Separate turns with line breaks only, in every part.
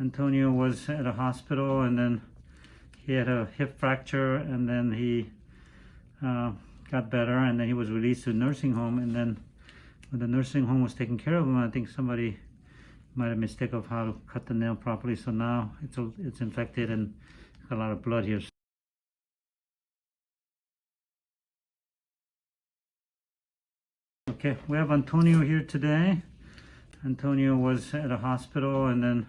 Antonio was at a hospital and then he had a hip fracture and then he uh, got better and then he was released to a nursing home and then when the nursing home was taking care of him, I think somebody might have mistake of how to cut the nail properly. So now it's a, it's infected and got a lot of blood here. Okay, we have Antonio here today. Antonio was at a hospital and then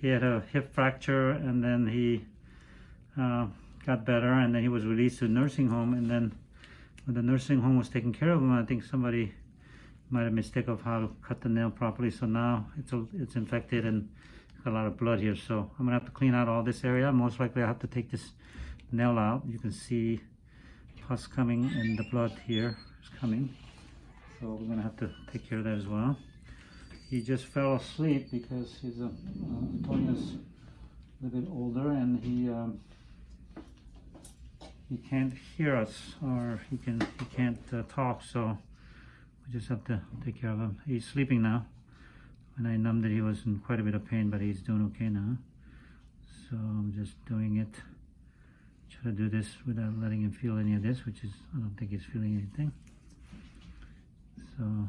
he had a hip fracture and then he uh, got better and then he was released to a nursing home and then when the nursing home was taking care of him, I think somebody might have mistake of how to cut the nail properly. So now it's a, it's infected and got a lot of blood here. So I'm gonna have to clean out all this area. Most likely I have to take this nail out. You can see pus coming and the blood here is coming. So we're gonna have to take care of that as well. He just fell asleep because he's a, uh, Antonio's a little bit older and he um, he can't hear us or he can he can't uh, talk so we just have to take care of him. He's sleeping now. When I numbed it, he was in quite a bit of pain, but he's doing okay now. So I'm just doing it. Try to do this without letting him feel any of this, which is, I don't think he's feeling anything. So,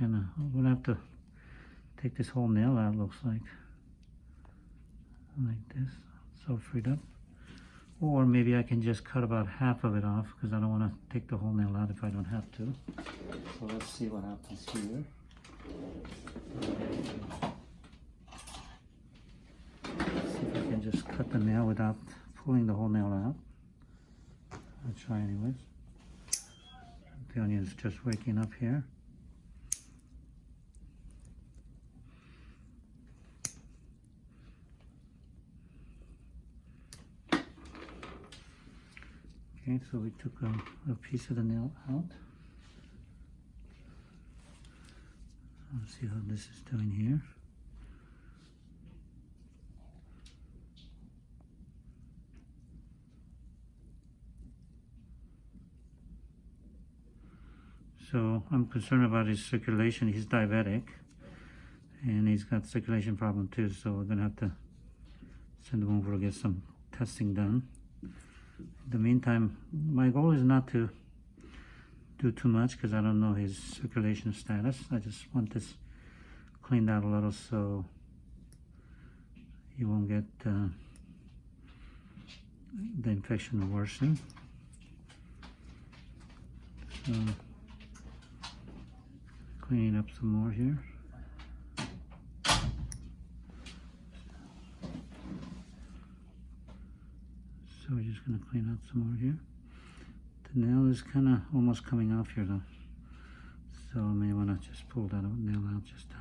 I'm gonna have to take this whole nail out, looks like. Like this, so freed up. Or maybe I can just cut about half of it off because I don't want to take the whole nail out if I don't have to. So let's see what happens here. See if I can just cut the nail without pulling the whole nail out. I'll try anyways. Antonio's just waking up here. Okay, so we took a, a piece of the nail out. Let's see how this is doing here. So I'm concerned about his circulation. He's diabetic and he's got circulation problem too. So we're gonna have to send him over to get some testing done. In the meantime, my goal is not to do too much because I don't know his circulation status. I just want this cleaned out a little so he won't get uh, the infection worsen. So cleaning up some more here. So we're just going to clean out some more here. The nail is kind of almost coming off here though. So I may want to just pull that nail out just to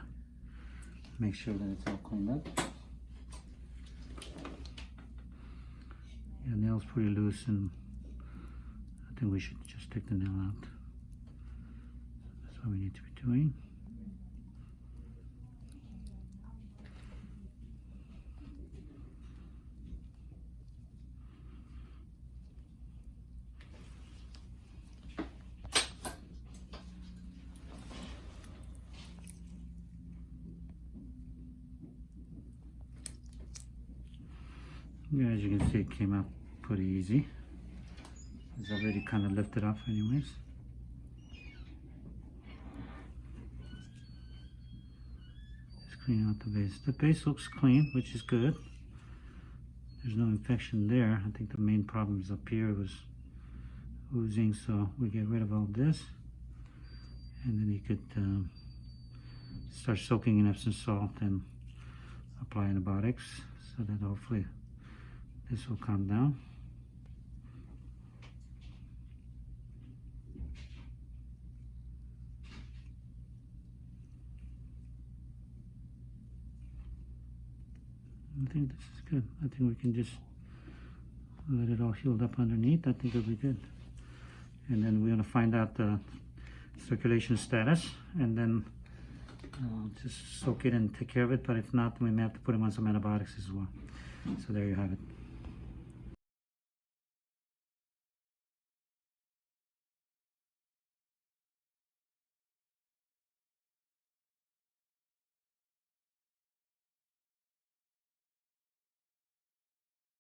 make sure that it's all cleaned up. Yeah, nail's pretty loose and I think we should just take the nail out. That's what we need to be doing. Yeah, as you can see, it came out pretty easy. It's already kind of lifted off anyways. Just clean out the base. The base looks clean, which is good. There's no infection there. I think the main problem is up here was oozing, so we get rid of all this. And then you could um, start soaking in Epsom salt and apply antibiotics so that hopefully this will come down. I think this is good. I think we can just let it all healed up underneath. I think it'll be good. And then we're going to find out the circulation status and then uh, just soak it and take care of it. But if not, we may have to put him on some antibiotics as well. So there you have it.